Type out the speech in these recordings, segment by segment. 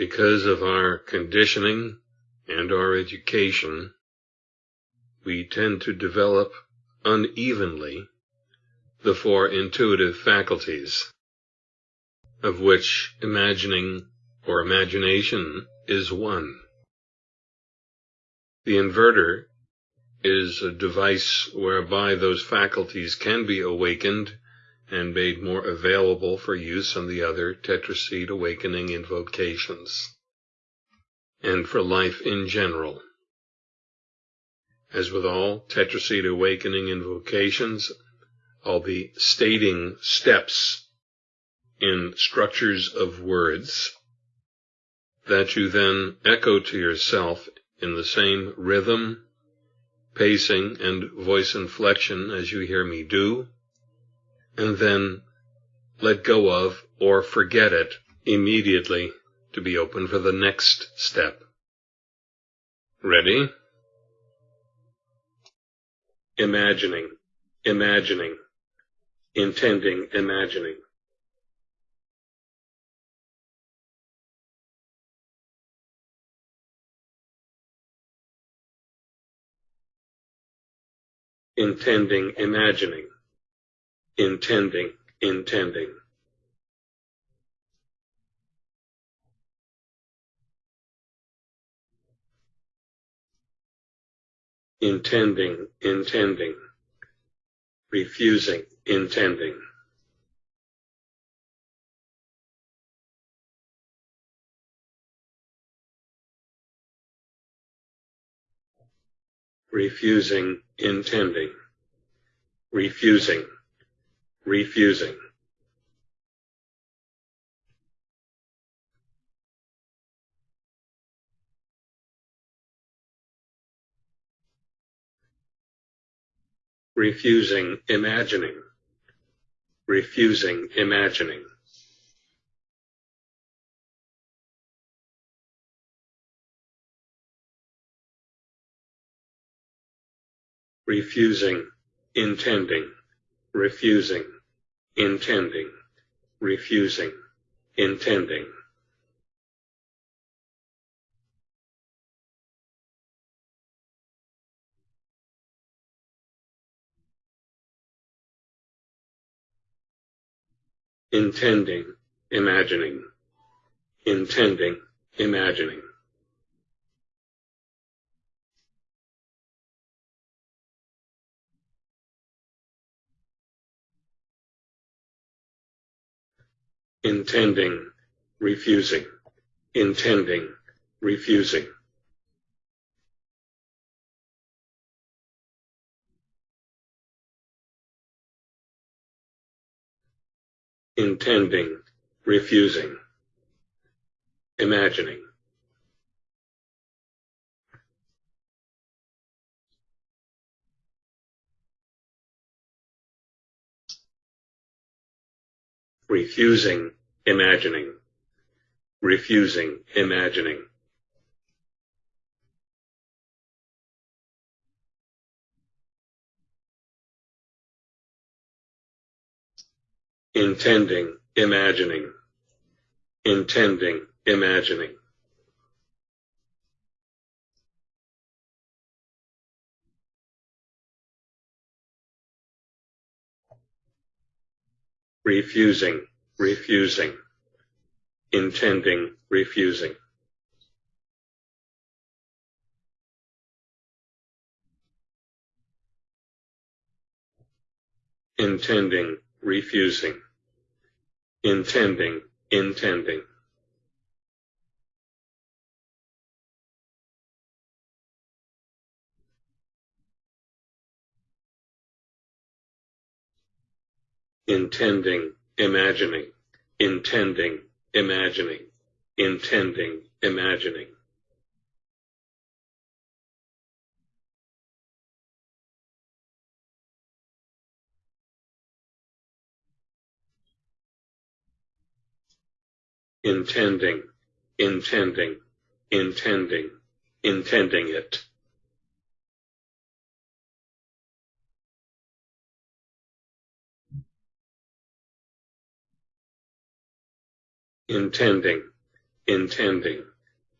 because of our conditioning and our education, we tend to develop unevenly the four intuitive faculties, of which imagining or imagination is one. The inverter is a device whereby those faculties can be awakened and made more available for use on the other tetraseed awakening invocations, and for life in general. As with all tetraseed awakening invocations, I'll be stating steps in structures of words that you then echo to yourself in the same rhythm, pacing, and voice inflection as you hear me do, and then let go of or forget it immediately to be open for the next step. Ready? Imagining, imagining, intending, imagining. intending, imagining, intending, intending. Intending, intending, refusing, intending. refusing, intending, refusing, refusing. Refusing imagining, refusing imagining. refusing, intending, refusing, intending, refusing, intending. Intending, imagining, intending, imagining. Intending, refusing, intending, refusing. Intending, refusing, imagining. Refusing imagining, refusing imagining. Intending, imagining, intending, imagining. Refusing, refusing, intending, refusing. Intending, refusing, intending, intending. Intending, imagining, intending, imagining, intending, imagining. Intending, intending, intending, intending it. Intending, intending,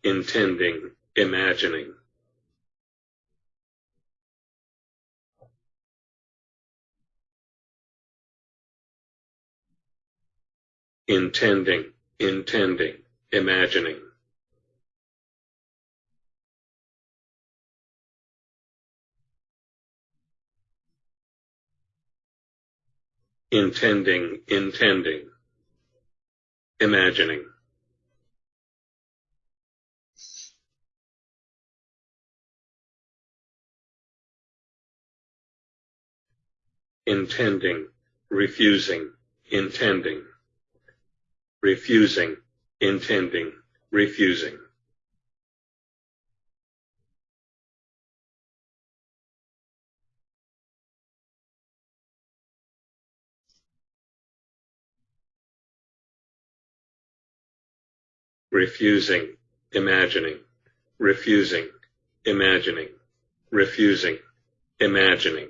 intending, imagining. Intending, intending, imagining. Intending, intending, imagining. intending, refusing, intending, refusing, intending, refusing. Refusing, imagining, refusing, imagining, refusing, imagining.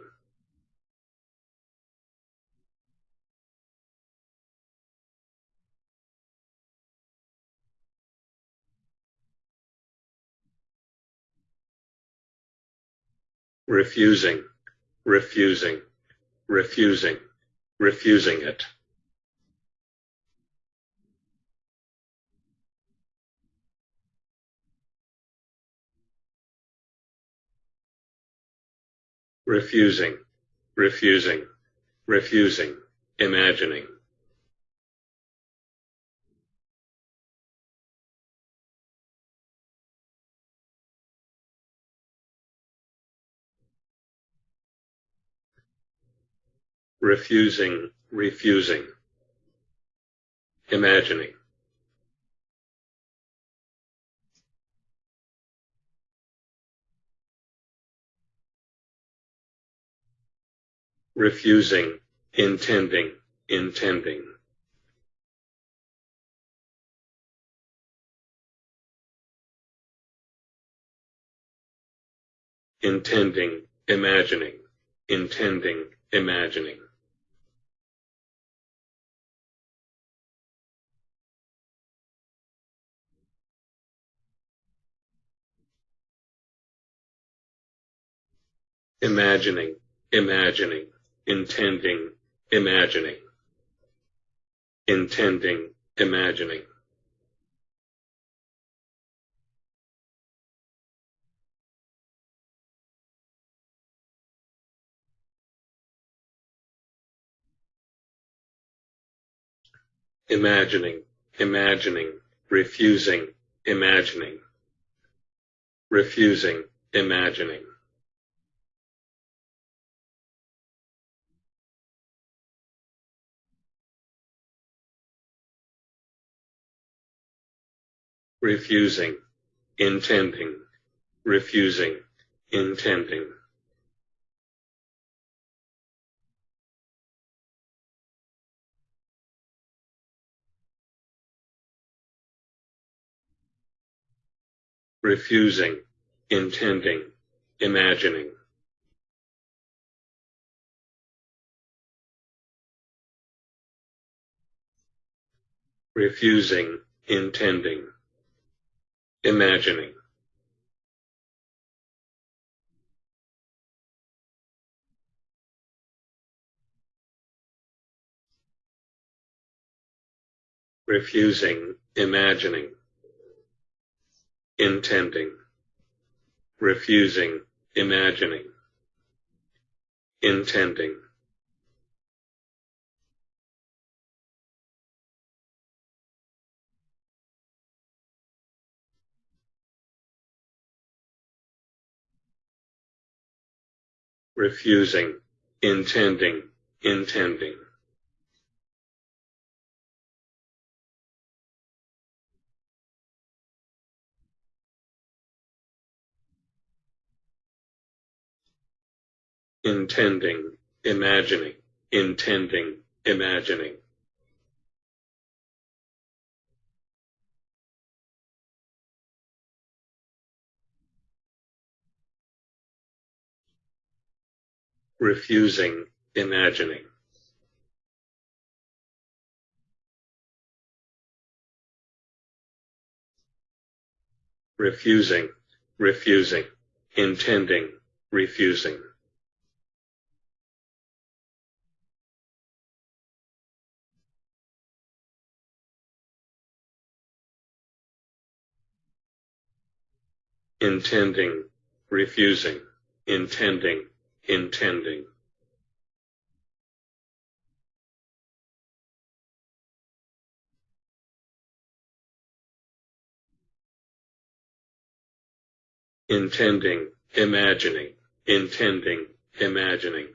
refusing, refusing, refusing, refusing it. Refusing, refusing, refusing, imagining. refusing, refusing, imagining. Refusing, intending, intending. Intending, imagining, intending, imagining. Imagining, imagining intending, imagining, intending, imagining. Imagining, imagining, refusing, imagining, refusing, imagining. Refusing, intending, refusing, intending. refusing, intending, imagining. refusing, intending imagining refusing, imagining, intending, refusing, imagining, intending. Refusing, intending, intending. Intending, imagining, intending, imagining. Refusing, imagining. refusing, refusing, intending, refusing. intending, refusing, intending, intending. Intending, imagining, intending, imagining.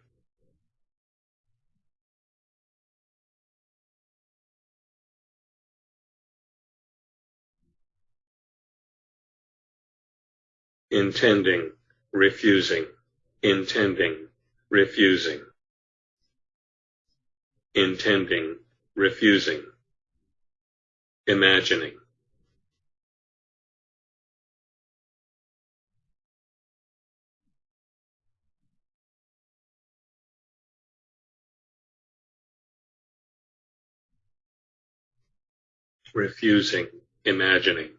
intending, refusing, intending, refusing, intending, refusing, imagining. refusing, imagining.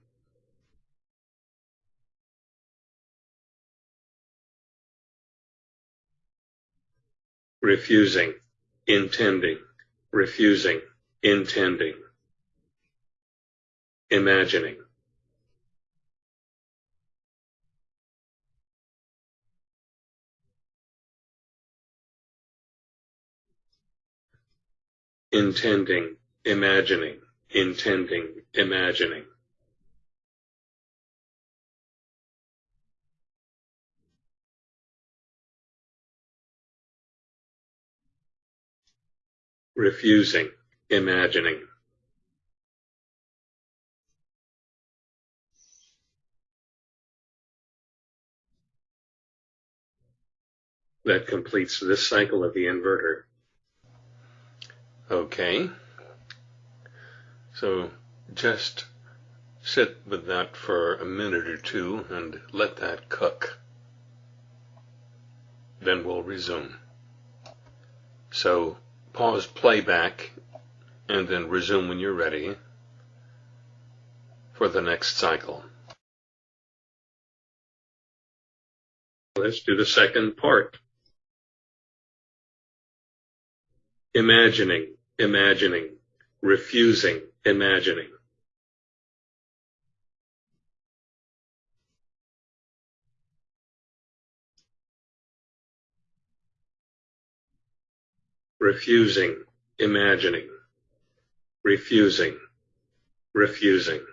Refusing, intending, refusing, intending, imagining. Intending, imagining, intending, imagining. Refusing, imagining. That completes this cycle of the inverter. Okay. So just sit with that for a minute or two and let that cook. Then we'll resume. So pause playback, and then resume when you're ready for the next cycle. Let's do the second part. Imagining, imagining, refusing, imagining. Refusing, imagining, refusing, refusing.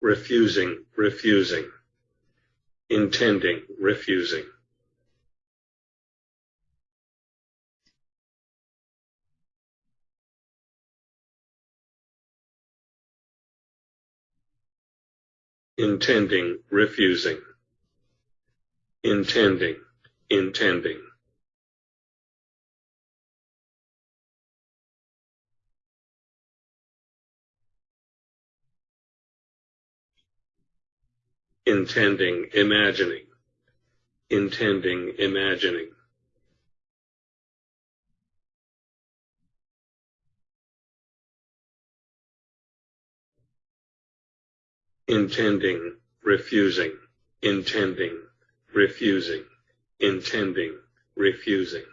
refusing, refusing, intending, refusing. Intending, refusing, intending, intending. Intending, imagining, intending, imagining. Intending, refusing, intending, refusing, intending, refusing.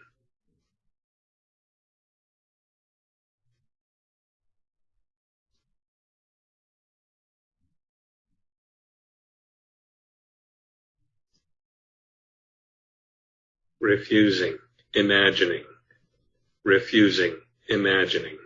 refusing, imagining, refusing, imagining.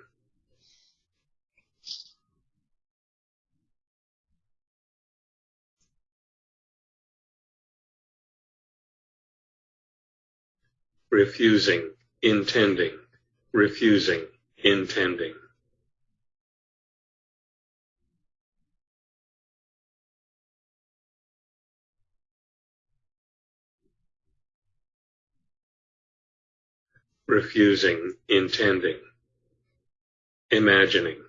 Refusing, intending, refusing, intending. refusing, intending, imagining.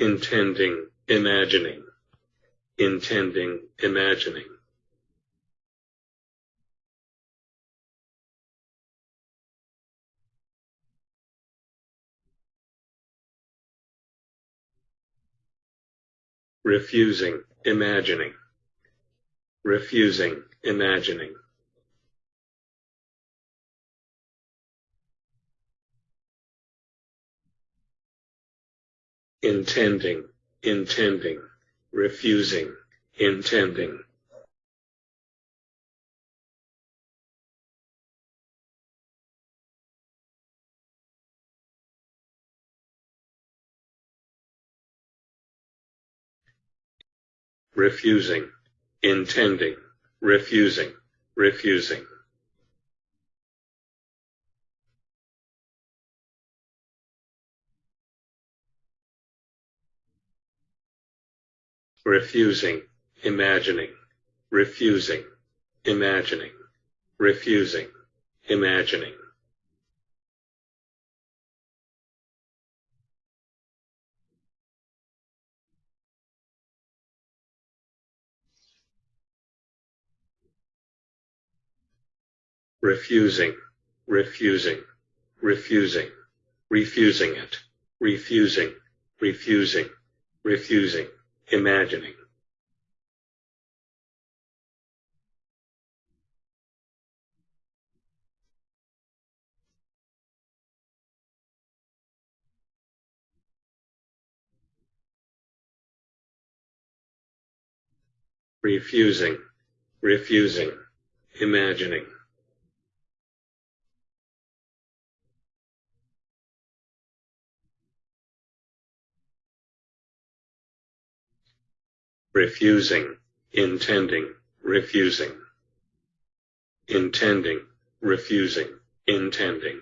Intending, imagining, intending, imagining. refusing, imagining, refusing, imagining. Intending, intending, refusing, intending. refusing, intending, refusing, refusing. Refusing, imagining, refusing, imagining, refusing, imagining. refusing, refusing, refusing, refusing it, refusing, refusing, refusing, imagining. refusing, refusing, imagining. Refusing, intending, refusing, intending, refusing, intending.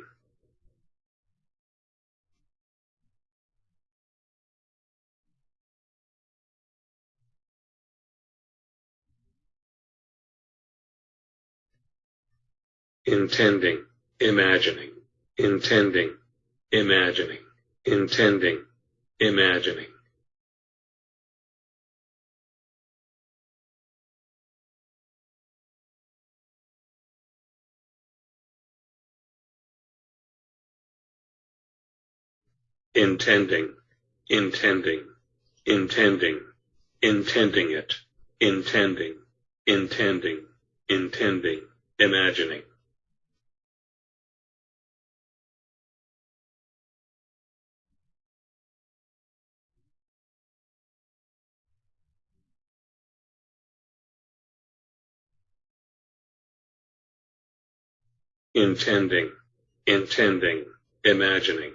intending, imagining, intending, imagining, intending, imagining. Intending, intending, intending, intending it, intending, intending, intending, imagining. intending, intending, imagining.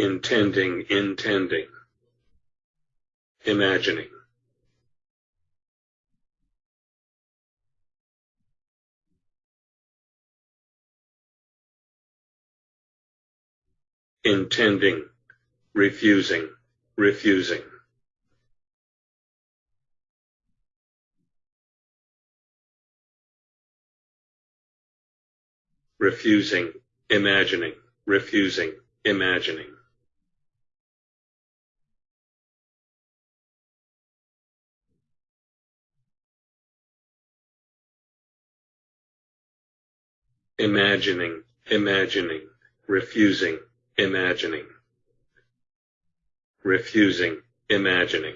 Intending, intending, imagining. intending, refusing, refusing. refusing, imagining, refusing, imagining. Imagining, imagining, refusing, imagining, refusing, imagining.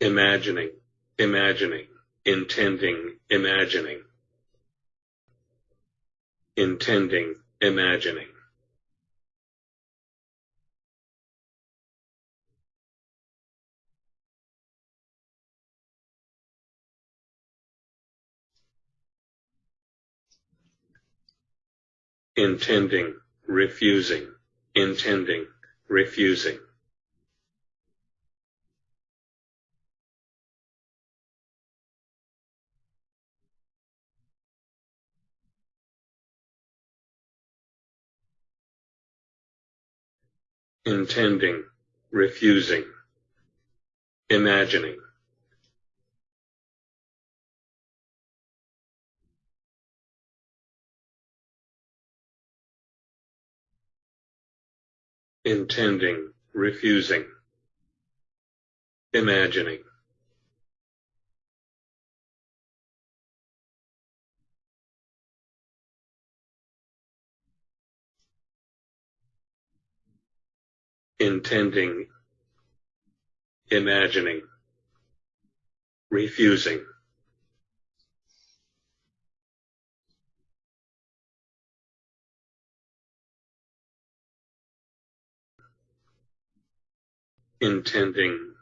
imagining, imagining, intending, imagining, intending, imagining. intending, refusing, intending, refusing. intending, refusing, imagining. Intending, refusing, imagining. intending, imagining, refusing. Intending,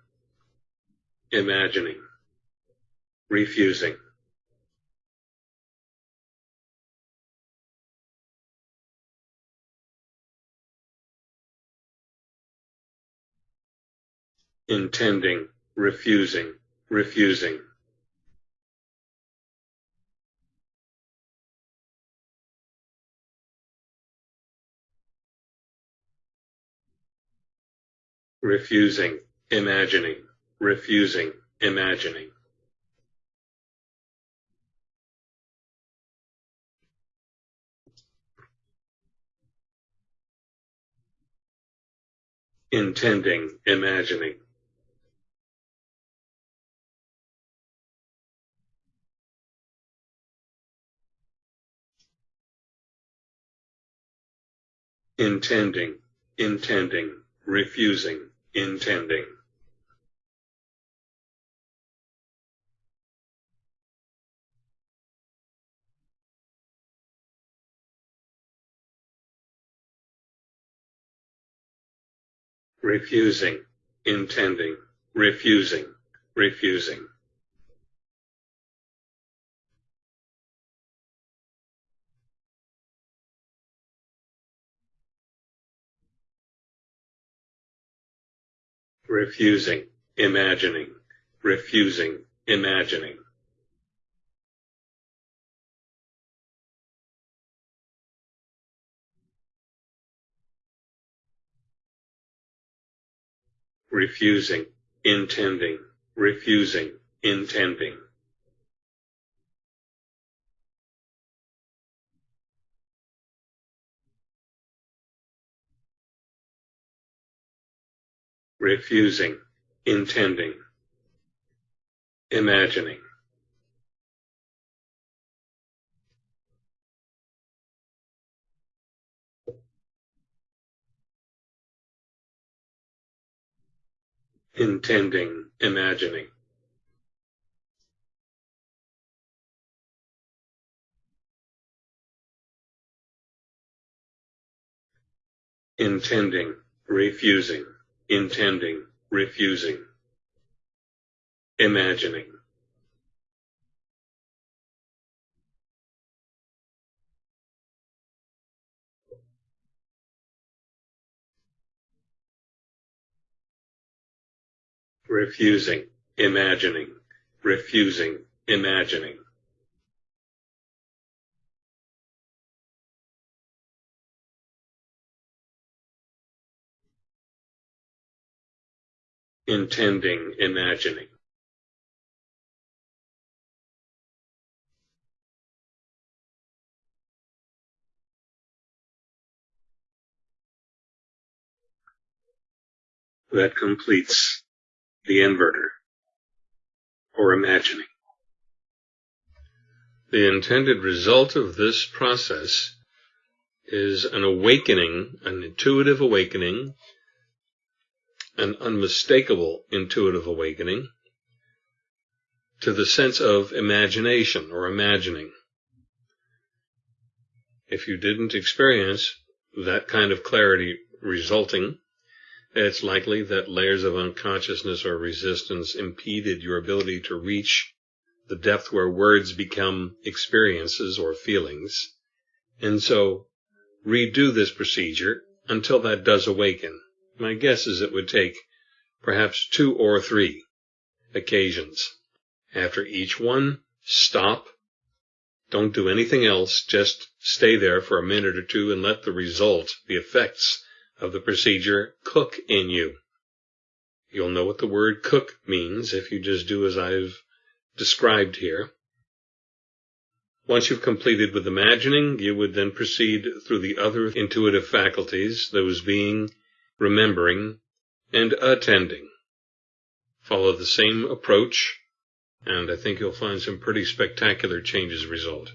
imagining, refusing. intending, refusing, refusing. Refusing, imagining, refusing, imagining. intending, imagining. intending, intending, refusing, intending. refusing, intending, refusing, refusing. Refusing, imagining, refusing, imagining. refusing, intending, refusing, intending. Refusing, intending, imagining. intending, imagining. intending, refusing intending, refusing, imagining. refusing, imagining, refusing, imagining. Intending, imagining. That completes the inverter, or imagining. The intended result of this process is an awakening, an intuitive awakening an unmistakable intuitive awakening to the sense of imagination or imagining. If you didn't experience that kind of clarity resulting, it's likely that layers of unconsciousness or resistance impeded your ability to reach the depth where words become experiences or feelings. And so redo this procedure until that does awaken. My guess is it would take perhaps two or three occasions. After each one, stop. Don't do anything else. Just stay there for a minute or two and let the result, the effects of the procedure cook in you. You'll know what the word cook means if you just do as I've described here. Once you've completed with imagining, you would then proceed through the other intuitive faculties, those being remembering and attending. Follow the same approach, and I think you'll find some pretty spectacular changes result.